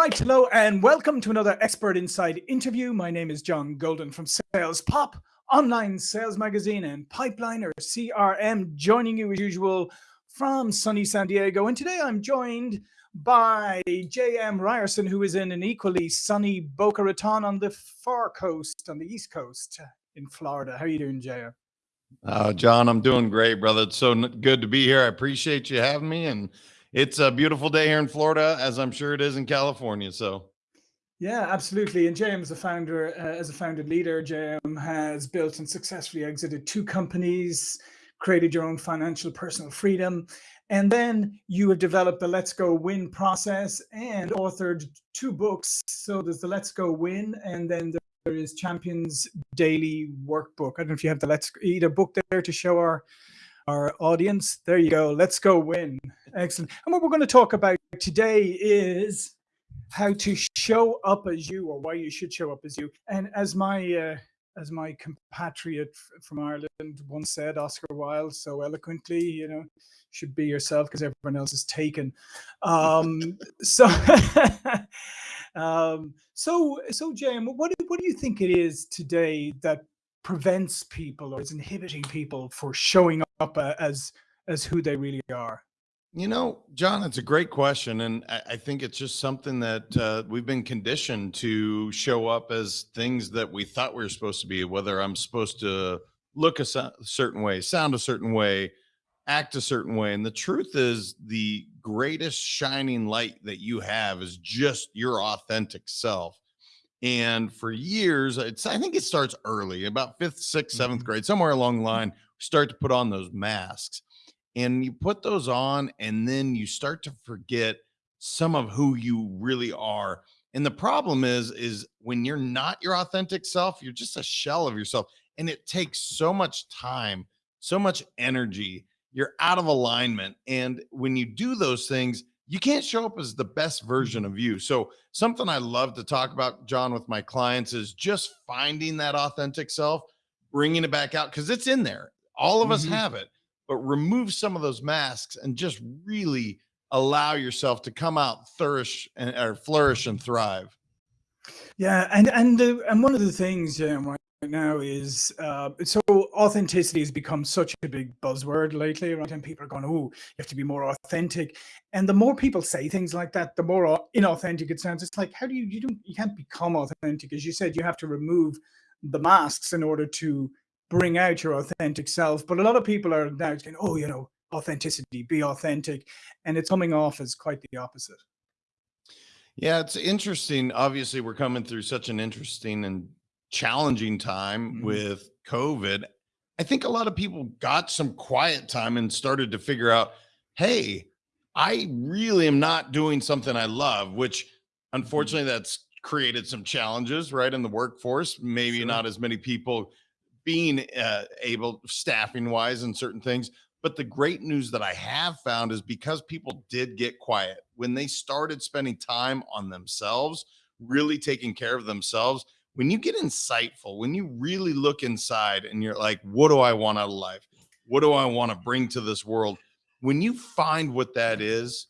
right, hello and welcome to another Expert Insights interview. My name is John Golden from Sales Pop, online sales magazine and Pipeliner CRM, joining you as usual from sunny San Diego. And today I'm joined by J.M. Ryerson, who is in an equally sunny Boca Raton on the far coast, on the East Coast in Florida. How are you doing, J.M.? Uh, John, I'm doing great, brother. It's so good to be here. I appreciate you having me and it's a beautiful day here in Florida, as I'm sure it is in California. So, yeah, absolutely. And James, a founder, uh, as a founded leader, JM has built and successfully exited two companies, created your own financial personal freedom, and then you have developed the Let's Go Win process and authored two books. So there's the Let's Go Win, and then there is Champions Daily Workbook. I don't know if you have the Let's a book there to show our our audience. There you go. Let's go win. Excellent. And what we're going to talk about today is how to show up as you or why you should show up as you. And as my uh, as my compatriot from Ireland once said, Oscar Wilde so eloquently, you know, should be yourself because everyone else is taken. Um, so, um, so, so, Jim, what what do you think it is today that prevents people or is inhibiting people for showing up uh, as as who they really are? You know, John, it's a great question. And I, I think it's just something that uh, we've been conditioned to show up as things that we thought we were supposed to be, whether I'm supposed to look a certain way, sound a certain way, act a certain way. And the truth is, the greatest shining light that you have is just your authentic self. And for years, it's I think it starts early, about fifth, sixth, seventh mm-hmm. grade, somewhere along the line, start to put on those masks. And you put those on, and then you start to forget some of who you really are. And the problem is, is when you're not your authentic self, you're just a shell of yourself. And it takes so much time, so much energy. You're out of alignment. And when you do those things, you can't show up as the best version of you. So, something I love to talk about, John, with my clients is just finding that authentic self, bringing it back out because it's in there. All of mm-hmm. us have it, but remove some of those masks and just really allow yourself to come out flourish and or flourish and thrive. Yeah, and and and one of the things, um, now is uh, so authenticity has become such a big buzzword lately, right? And people are going, "Oh, you have to be more authentic." And the more people say things like that, the more inauthentic it sounds. It's like, how do you you don't you can't become authentic? As you said, you have to remove the masks in order to bring out your authentic self. But a lot of people are now saying, "Oh, you know, authenticity, be authentic," and it's coming off as quite the opposite. Yeah, it's interesting. Obviously, we're coming through such an interesting and challenging time mm-hmm. with COVID, I think a lot of people got some quiet time and started to figure out, hey, I really am not doing something I love, which mm-hmm. unfortunately that's created some challenges, right, in the workforce. Maybe sure. not as many people being uh, able staffing wise and certain things. But the great news that I have found is because people did get quiet when they started spending time on themselves, really taking care of themselves, when you get insightful, when you really look inside and you're like, what do I want out of life? What do I want to bring to this world? When you find what that is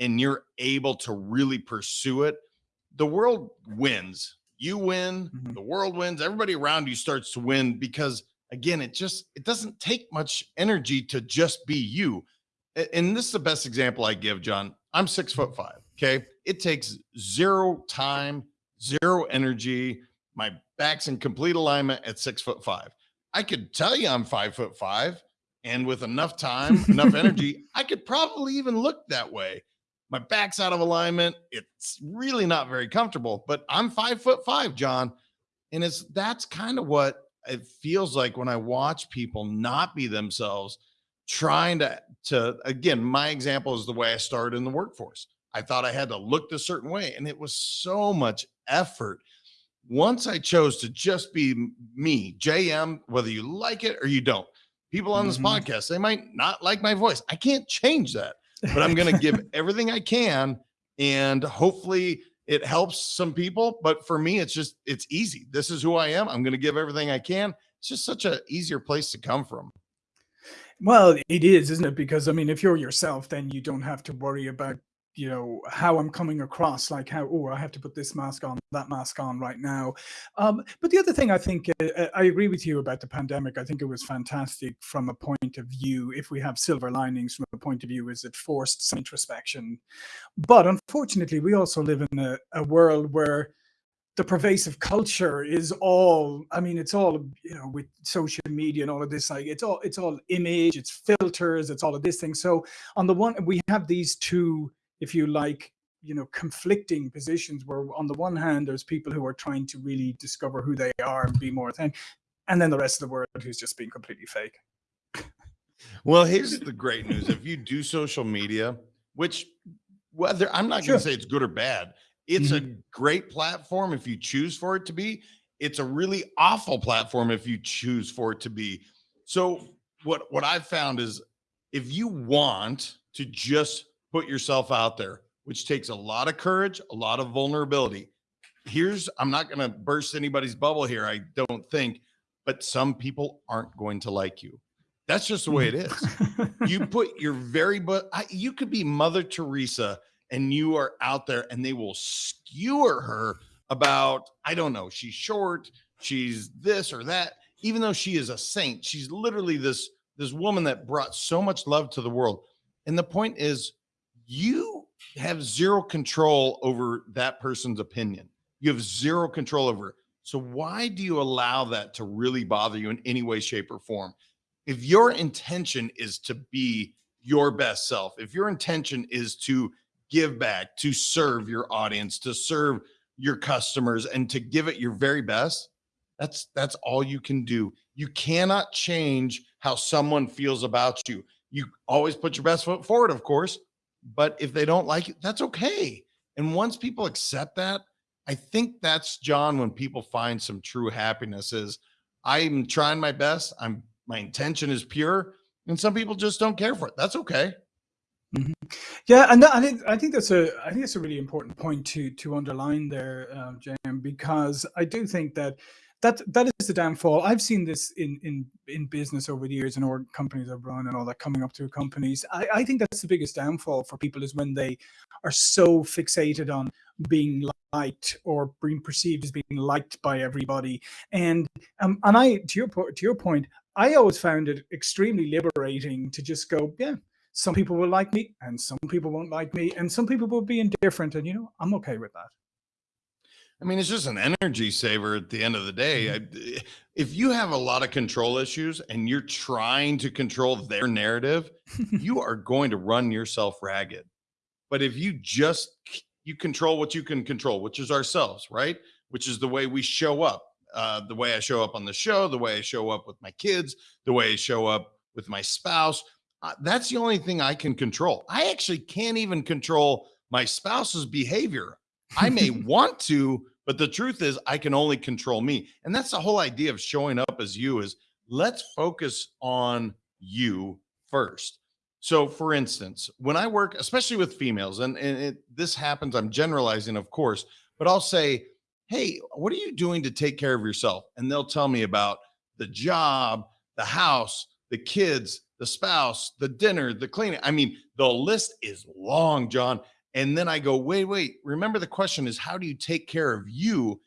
and you're able to really pursue it, the world wins. You win, mm-hmm. the world wins, everybody around you starts to win because again, it just it doesn't take much energy to just be you. And this is the best example I give, John. I'm six foot five. Okay. It takes zero time, zero energy my back's in complete alignment at six foot five. I could tell you I'm five foot five, and with enough time, enough energy, I could probably even look that way. My back's out of alignment. It's really not very comfortable, but I'm five foot five, John. And it's that's kind of what it feels like when I watch people not be themselves, trying to to again, my example is the way I started in the workforce. I thought I had to look a certain way, and it was so much effort once I chose to just be me, JM, whether you like it or you don't, people on this mm-hmm. podcast, they might not like my voice. I can't change that, but I'm going to give everything I can. And hopefully it helps some people. But for me, it's just, it's easy. This is who I am. I'm going to give everything I can. It's just such a easier place to come from. Well, it is, isn't it? Because I mean, if you're yourself, then you don't have to worry about you know how i'm coming across like how oh i have to put this mask on that mask on right now. Um, but the other thing i think uh, uh, i agree with you about the pandemic. I think it was fantastic from a point of view if we have silver linings from a point of view is it forced some introspection. But unfortunately we also live in a, a world where the pervasive culture is all i mean it's all you know with social media and all of this like it's all it's all image it's filters it's all of this thing. So on the one we have these two if you like you know conflicting positions where on the one hand there's people who are trying to really discover who they are and be more authentic and then the rest of the world who's just being completely fake well here's the great news if you do social media which whether i'm not sure. going to say it's good or bad it's mm-hmm. a great platform if you choose for it to be. It's a really awful platform if you choose for it to be. So what what I've found is if you want to just put yourself out there, which takes a lot of courage, a lot of vulnerability. Here's I'm not going to burst anybody's bubble here, I don't think, but some people aren't going to like you. That's just the way it is. you put your very but you could be Mother Teresa and you are out there and they will skewer her about, I don't know, she's short, she's this or that, even though she is a saint. She's literally this this woman that brought so much love to the world. And the point is you have zero control over that person's opinion. You have zero control over it. So why do you allow that to really bother you in any way, shape, or form? If your intention is to be your best self, if your intention is to give back, to serve your audience, to serve your customers and to give it your very best, that's that's all you can do. You cannot change how someone feels about you. You always put your best foot forward, of course, but if they don't like it, that's okay. And once people accept that, I think that's John when people find some true happiness is I'm trying my best. I'm my intention is pure and some people just don't care for it. That's okay. Mm-hmm. Yeah, and that, I think I think that's a I think that's a really important point to to underline there, uh, Jim, because I do think that that that is the downfall. I've seen this in in in business over the years and or companies I've run and all that coming up to companies. I, I think that's the biggest downfall for people is when they are so fixated on being liked or being perceived as being liked by everybody. And um, and I to your to your point, I always found it extremely liberating to just go, yeah, some people will like me and some people won't like me and some people will be indifferent and you know i'm okay with that i mean it's just an energy saver at the end of the day mm-hmm. I, if you have a lot of control issues and you're trying to control their narrative you are going to run yourself ragged but if you just you control what you can control which is ourselves right which is the way we show up uh, the way i show up on the show the way i show up with my kids the way i show up with my spouse uh, that's the only thing I can control. I actually can't even control my spouse's behavior. I may want to, but the truth is I can only control me. And that's the whole idea of showing up as you is let's focus on you first. So for instance, when I work, especially with females, and, and it, this happens, I'm generalizing, of course, but I'll say, Hey, what are you doing to take care of yourself? And they'll tell me about the job, the house, the kids, the spouse, the dinner, the cleaning. I mean, the list is long, John. And then I go, wait, wait. Remember, the question is, how do you take care of you?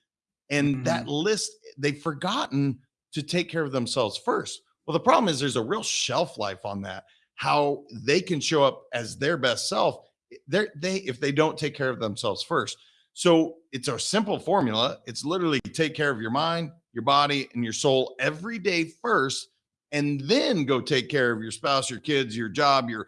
And mm-hmm. that list, they've forgotten to take care of themselves first. Well, the problem is there's a real shelf life on that. How they can show up as their best self, they're, they if they don't take care of themselves first. So it's a simple formula. It's literally take care of your mind, your body, and your soul every day first and then go take care of your spouse, your kids, your job, your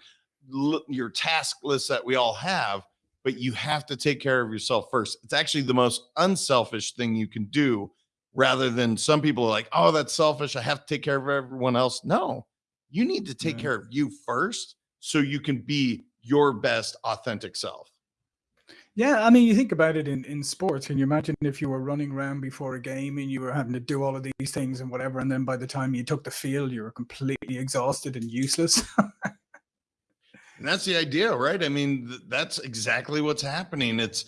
your task list that we all have, but you have to take care of yourself first. It's actually the most unselfish thing you can do rather than some people are like, "Oh, that's selfish. I have to take care of everyone else." No. You need to take care of you first so you can be your best authentic self. Yeah, I mean, you think about it in, in sports. Can you imagine if you were running around before a game and you were having to do all of these things and whatever, and then by the time you took the field, you were completely exhausted and useless? and that's the idea, right? I mean, th- that's exactly what's happening. It's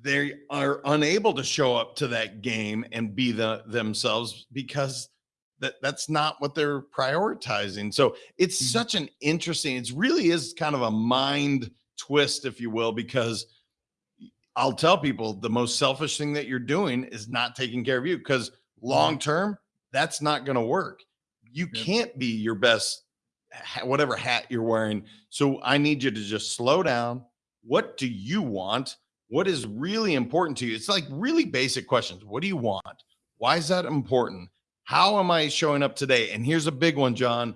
they are unable to show up to that game and be the themselves because that that's not what they're prioritizing. So it's mm-hmm. such an interesting. It really is kind of a mind twist, if you will, because I'll tell people the most selfish thing that you're doing is not taking care of you because long term, that's not going to work. You Yeah. can't be your best, whatever hat you're wearing. So I need you to just slow down. What do you want? What is really important to you? It's like really basic questions. What do you want? Why is that important? How am I showing up today? And here's a big one, John.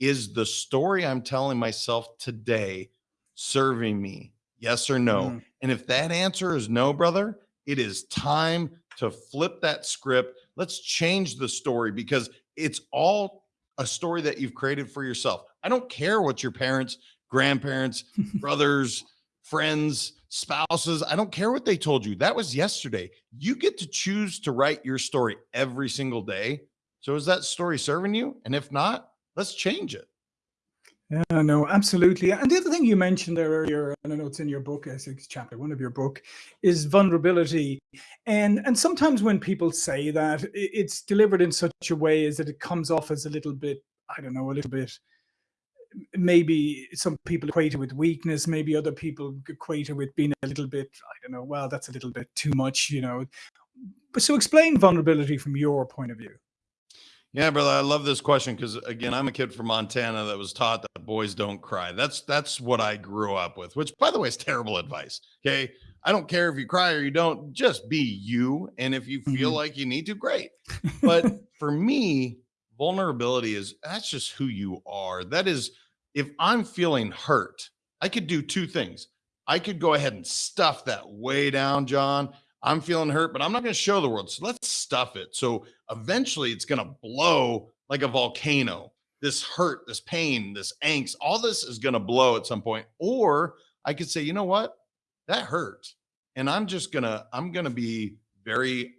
Is the story I'm telling myself today serving me? Yes or no? Mm. And if that answer is no, brother, it is time to flip that script. Let's change the story because it's all a story that you've created for yourself. I don't care what your parents, grandparents, brothers, friends, spouses, I don't care what they told you. That was yesterday. You get to choose to write your story every single day. So is that story serving you? And if not, let's change it. Yeah, no, absolutely. And the other thing you mentioned there earlier, and I know it's in your book, I think it's chapter one of your book, is vulnerability. And and sometimes when people say that, it's delivered in such a way as that it comes off as a little bit, I don't know, a little bit. Maybe some people equate it with weakness. Maybe other people equate it with being a little bit, I don't know. Well, that's a little bit too much, you know. But so explain vulnerability from your point of view. Yeah, brother, I love this question because again, I'm a kid from Montana that was taught that boys don't cry. That's that's what I grew up with, which by the way is terrible advice. Okay. I don't care if you cry or you don't, just be you. And if you feel Mhm. like you need to, great. But for me, vulnerability is that's just who you are. That is, if I'm feeling hurt, I could do two things. I could go ahead and stuff that way down, John. I'm feeling hurt, but I'm not going to show the world. So let's stuff it. So eventually it's going to blow like a volcano. This hurt, this pain, this angst, all this is going to blow at some point. Or I could say, you know what? That hurt. And I'm just going to, I'm going to be very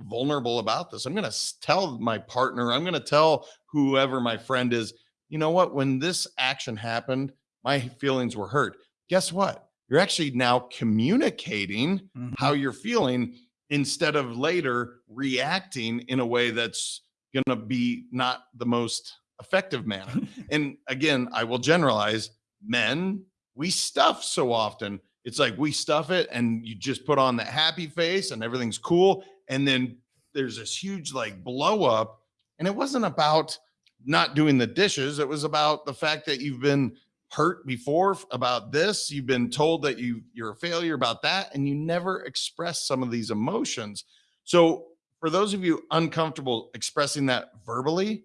vulnerable about this. I'm going to tell my partner, I'm going to tell whoever my friend is, you know what? When this action happened, my feelings were hurt. Guess what? You're actually now communicating Mhm. how you're feeling instead of later reacting in a way that's going to be not the most effective manner. and again, I will generalize men, we stuff so often. It's like we stuff it and you just put on that happy face and everything's cool. And then there's this huge like blow up. And it wasn't about not doing the dishes, it was about the fact that you've been hurt before about this you've been told that you you're a failure about that and you never express some of these emotions. So for those of you uncomfortable expressing that verbally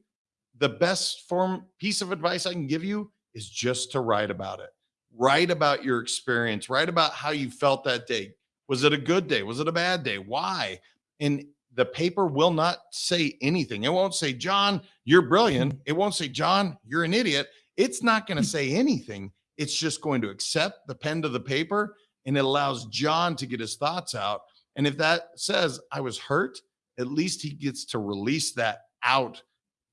the best form piece of advice i can give you is just to write about it. Write about your experience. Write about how you felt that day. Was it a good day? Was it a bad day? Why? And the paper will not say anything. It won't say john you're brilliant. It won't say john you're an idiot it's not going to hmm. say anything. It's just going to accept the pen to the paper and it allows John to get his thoughts out. And if that says, I was hurt, at least he gets to release that out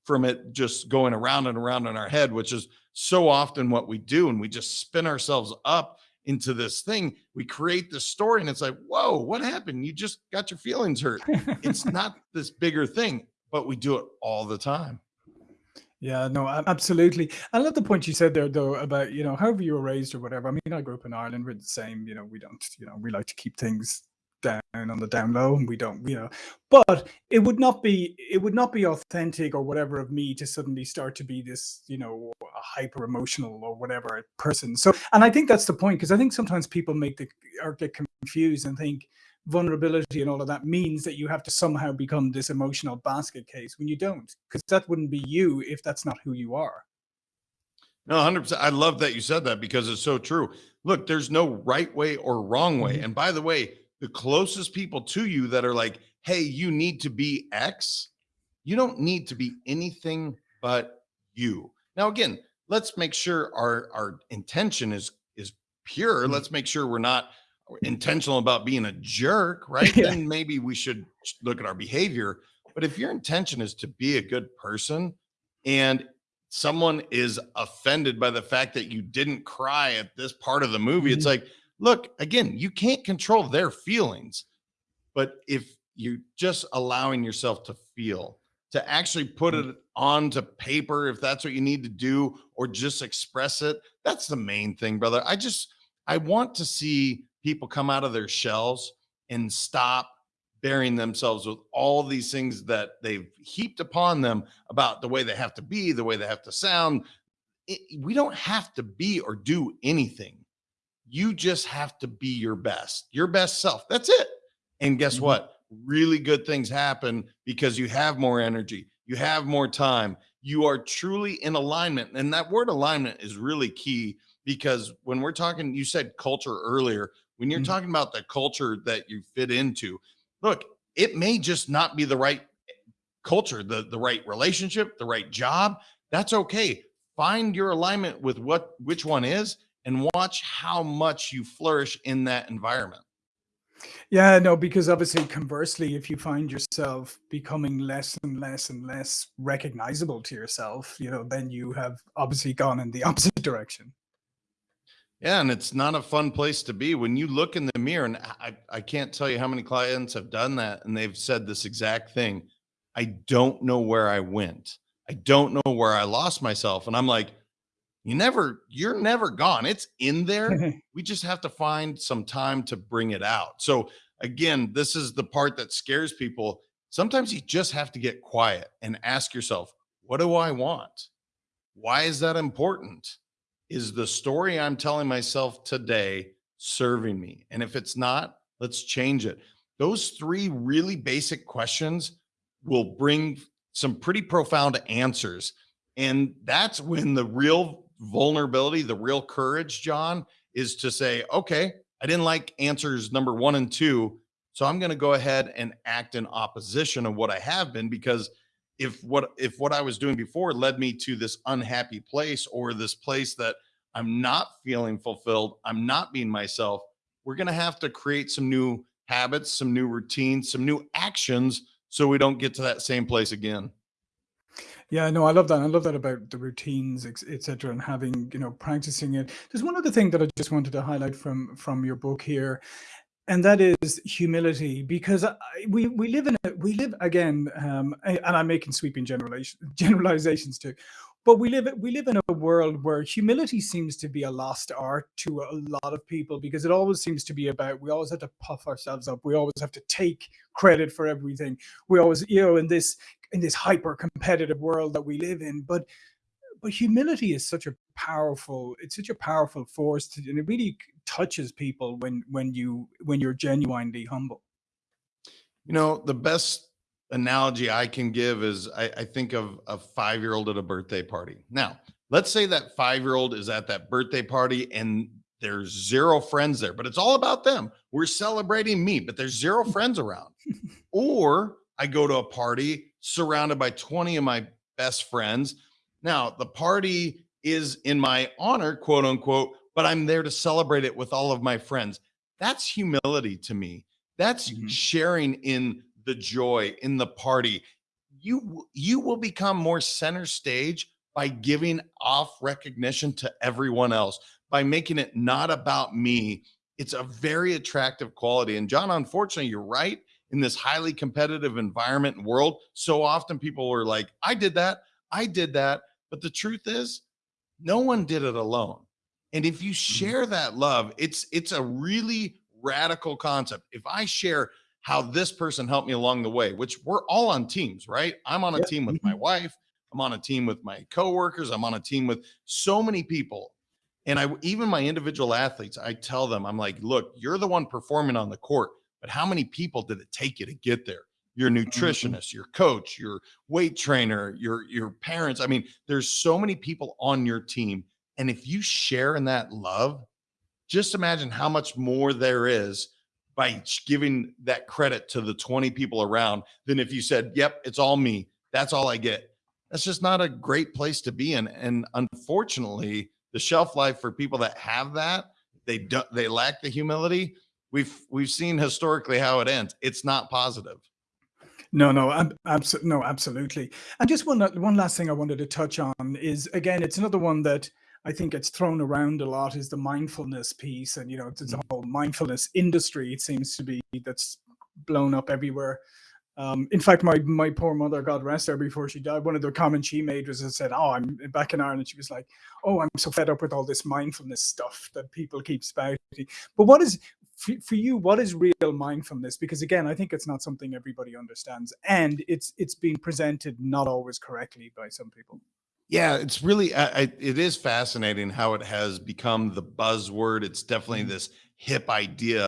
from it just going around and around in our head, which is so often what we do. And we just spin ourselves up into this thing. We create this story and it's like, whoa, what happened? You just got your feelings hurt. It's not this bigger thing, but we do it all the time. Yeah, no, absolutely. I love the point you said there, though, about, you know, however you were raised or whatever. I mean, I grew up in Ireland, we're the same, you know, we don't, you know, we like to keep things down on the down low and we don't, you know, but it would not be, it would not be authentic or whatever of me to suddenly start to be this, you know, hyper emotional or whatever person. So, and I think that's the point, because I think sometimes people make the, or get confused and think, vulnerability and all of that means that you have to somehow become this emotional basket case when you don't because that wouldn't be you if that's not who you are No, 100%. I love that you said that because it's so true. Look, there's no right way or wrong way. Mhm. And by the way, the closest people to you that are like, hey, you need to be X, you don't need to be anything but you. Now, again, let's make sure our, our intention is is pure. Mhm. Let's make sure we're not intentional about being a jerk, right? Yeah. Then maybe we should look at our behavior. But if your intention is to be a good person and someone is offended by the fact that you didn't cry at this part of the movie, it's Mhm. like, look, again, you can't control their feelings. But if you're just allowing yourself to feel, to actually put Mm. it onto paper, if that's what you need to do, or just express it, that's the main thing, brother. I just, I want to see people come out of their shells and stop burying themselves with all these things that they've heaped upon them about the way they have to be, the way they have to sound. It, we don't have to be or do anything. You just have to be your best, your best self. That's it. And guess mm-hmm. what? Really good things happen because you have more energy, you have more time, you are truly in alignment. And that word alignment is really key because when we're talking, you said culture earlier, when you're mm-hmm. talking about the culture that you fit into, look, it may just not be the right culture, the, the right relationship, the right job. That's okay. Find your alignment with what which one is and watch how much you flourish in that environment. Yeah, no, because obviously, conversely, if you find yourself becoming less and less and less recognizable to yourself, you know, then you have obviously gone in the opposite direction. Yeah, and it's not a fun place to be when you look in the mirror. And I, I can't tell you how many clients have done that and they've said this exact thing. I don't know where I went. I don't know where I lost myself. And I'm like, you never, you're never gone. It's in there. we just have to find some time to bring it out. So again, this is the part that scares people. Sometimes you just have to get quiet and ask yourself, what do I want? Why is that important? Is the story I'm telling myself today serving me? And if it's not, let's change it. Those three really basic questions will bring some pretty profound answers. And that's when the real vulnerability, the real courage, John, is to say, okay, I didn't like answers number one and two. So I'm going to go ahead and act in opposition of what I have been because if what if what I was doing before led me to this unhappy place or this place that I'm not feeling fulfilled, I'm not being myself, we're going to have to create some new habits, some new routines, some new actions so we don't get to that same place again. Yeah, no, I love that. I love that about the routines, etc., and having you know practicing it. There's one other thing that I just wanted to highlight from from your book here, and that is humility because I, we we live in a we live again um, and i'm making sweeping generalization, generalizations too but we live we live in a world where humility seems to be a lost art to a lot of people because it always seems to be about we always have to puff ourselves up we always have to take credit for everything we always you know in this in this hyper competitive world that we live in but but humility is such a powerful it's such a powerful force to, and it really touches people when when you when you're genuinely humble. You know the best analogy i can give is i, I think of a five year old at a birthday party. Now let's say that five year old is at that birthday party and there's zero friends there but it's all about them. We're celebrating me but there's zero friends around. Or i go to a party surrounded by 20 of my best friends. Now the party is in my honor quote unquote but I'm there to celebrate it with all of my friends. That's humility to me. That's mm-hmm. sharing in the joy, in the party. You you will become more center stage by giving off recognition to everyone else, by making it not about me. It's a very attractive quality. And John, unfortunately, you're right. In this highly competitive environment and world, so often people are like, I did that, I did that. But the truth is, no one did it alone. And if you mm-hmm. share that love, it's it's a really radical concept. If I share how this person helped me along the way, which we're all on teams, right? I'm on a team with my mm-hmm. wife, I'm on a team with my coworkers, I'm on a team with so many people. And I even my individual athletes, I tell them, I'm like, look, you're the one performing on the court, but how many people did it take you to get there? Your mm-hmm. nutritionist, your coach, your weight trainer, your your parents. I mean, there's so many people on your team and if you share in that love, just imagine how much more there is by giving that credit to the 20 people around than if you said, Yep, it's all me. That's all I get. That's just not a great place to be in. And unfortunately, the shelf life for people that have that, they don't they lack the humility. We've we've seen historically how it ends. It's not positive. No, no, absolutely, no, absolutely. And just one one last thing I wanted to touch on is again, it's another one that I think it's thrown around a lot is the mindfulness piece. And, you know, it's a mm. whole mindfulness industry, it seems to be, that's blown up everywhere. Um, in fact, my my poor mother, God rest her, before she died, one of the comments she made was, "I said, oh, I'm back in Ireland." She was like, "Oh, I'm so fed up with all this mindfulness stuff that people keep spouting." But what is for, for you? What is real mindfulness? Because again, I think it's not something everybody understands, and it's it's being presented not always correctly by some people. Yeah, it's really I, I, it is fascinating how it has become the buzzword. It's definitely Mhm. this hip idea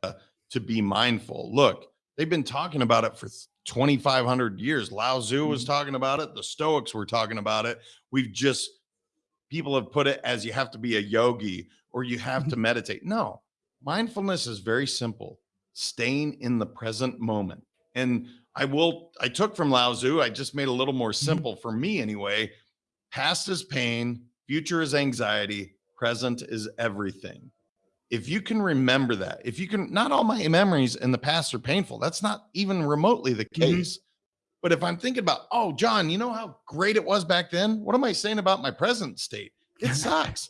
to be mindful. Look, they've been talking about it for 2500 years. Lao Tzu was Mhm. talking about it, the Stoics were talking about it. We've just people have put it as you have to be a yogi or you have to meditate. No. Mindfulness is very simple. Staying in the present moment. And I will I took from Lao Tzu, I just made a little more simple for me anyway Past is pain, future is anxiety, present is everything. If you can remember that, if you can, not all my memories in the past are painful. That's not even remotely the Mhm. case. But if I'm thinking about, oh, John, you know how great it was back then? What am I saying about my present state? It sucks.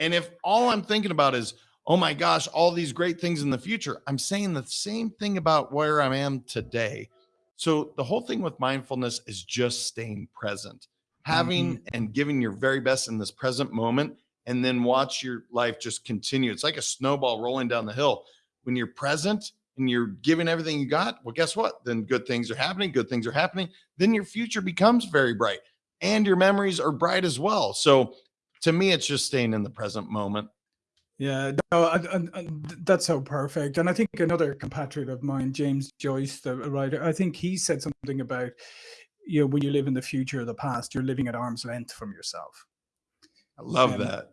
and if all I'm thinking about is, oh my gosh, all these great things in the future, I'm saying the same thing about where I am today. So the whole thing with mindfulness is just staying present, having mm-hmm. and giving your very best in this present moment, and then watch your life just continue. It's like a snowball rolling down the hill. When you're present and you're giving everything you got, well, guess what? Then good things are happening. Good things are happening. Then your future becomes very bright and your memories are bright as well. So to me, it's just staying in the present moment. Yeah, no, and, that's so perfect. And I think another compatriot of mine, James Joyce, the writer, I think he said something about, you know, when you live in the future or the past, you're living at arm's length from yourself. I love Um, that.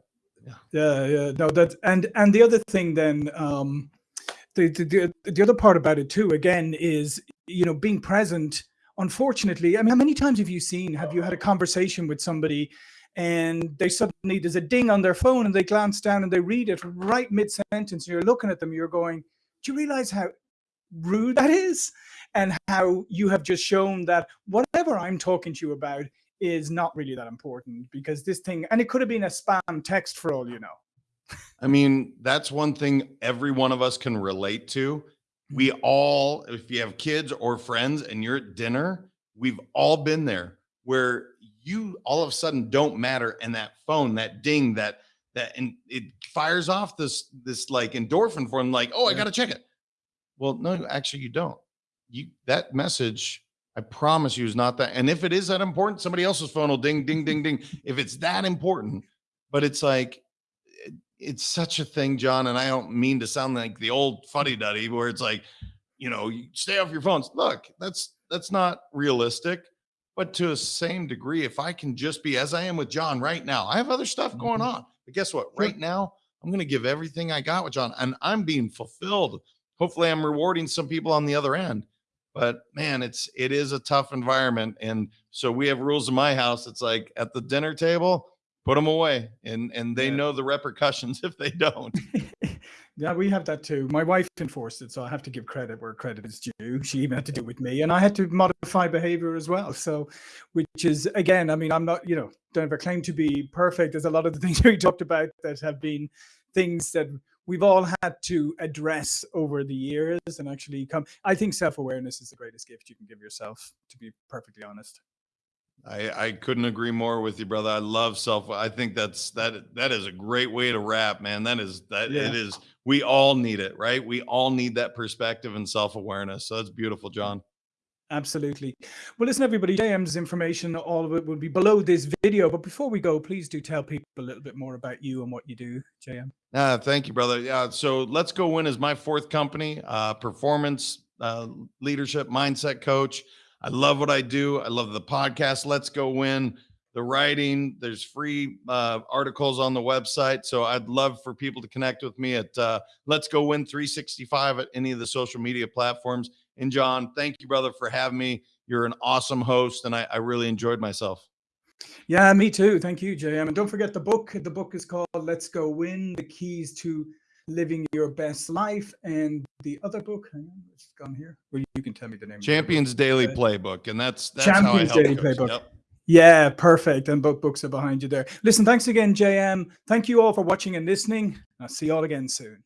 Yeah, yeah, no, that and and the other thing then, um, the, the the the other part about it too, again, is you know being present. Unfortunately, I mean, how many times have you seen? Have you had a conversation with somebody, and they suddenly there's a ding on their phone, and they glance down and they read it right mid sentence. You're looking at them, you're going, do you realize how rude that is, and how you have just shown that whatever I'm talking to you about is not really that important because this thing, and it could have been a spam text for all you know. I mean, that's one thing every one of us can relate to. We mm. all, if you have kids or friends and you're at dinner, we've all been there where you all of a sudden don't matter and that phone, that ding, that that and it fires off this this like endorphin for them, like, oh, I gotta check it. Well, no, actually, you don't. You that message, I promise you, is not that. And if it is that important, somebody else's phone will ding, ding, ding, ding. If it's that important, but it's like it- it's such a thing, John. And I don't mean to sound like the old fuddy duddy where it's like, you know, you stay off your phones. Look, that's that's not realistic. But to a same degree, if I can just be as I am with John right now, I have other stuff going Mhm. on. But guess what? Right now, I'm going to give everything I got with John, and I'm being fulfilled. Hopefully, I'm rewarding some people on the other end. But man, it's it is a tough environment, and so we have rules in my house. It's like at the dinner table, put them away, and and they Yeah. know the repercussions if they don't. yeah, we have that too. My wife enforced it, so I have to give credit where credit is due. She even had to do it with me, and I had to modify behavior as well. So, which is again, I mean, I'm not, you know, don't ever claim to be perfect. There's a lot of the things we talked about that have been things that we've all had to address over the years and actually come. I think self-awareness is the greatest gift you can give yourself. To be perfectly honest. I, I couldn't agree more with you, brother. I love self. I think that's that that is a great way to wrap, man. That is that Yeah. it is. We all need it, right? We all need that perspective and self awareness. So that's beautiful, John. Absolutely. Well, listen, everybody, JM's information, all of it will be below this video. But before we go, please do tell people a little bit more about you and what you do, JM. Ah, thank you, brother. Yeah. So let's go win is my fourth company, uh, performance uh, leadership mindset coach. I love what I do. I love the podcast. Let's go win the writing. There's free uh, articles on the website. So I'd love for people to connect with me at uh, Let's Go Win 365 at any of the social media platforms. And John, thank you, brother, for having me. You're an awesome host, and I, I really enjoyed myself. Yeah, me too. Thank you, JM. And don't forget the book. The book is called Let's Go Win The Keys to Living Your Best Life. And the other book, hang on, it's gone here. Well, you can tell me the name. Champions Daily Uh, Playbook, and that's that's how I Champions help Daily coaches. Playbook. Yep. Yeah, perfect. And both books are behind you there. Listen, thanks again, JM. Thank you all for watching and listening. I'll see you all again soon.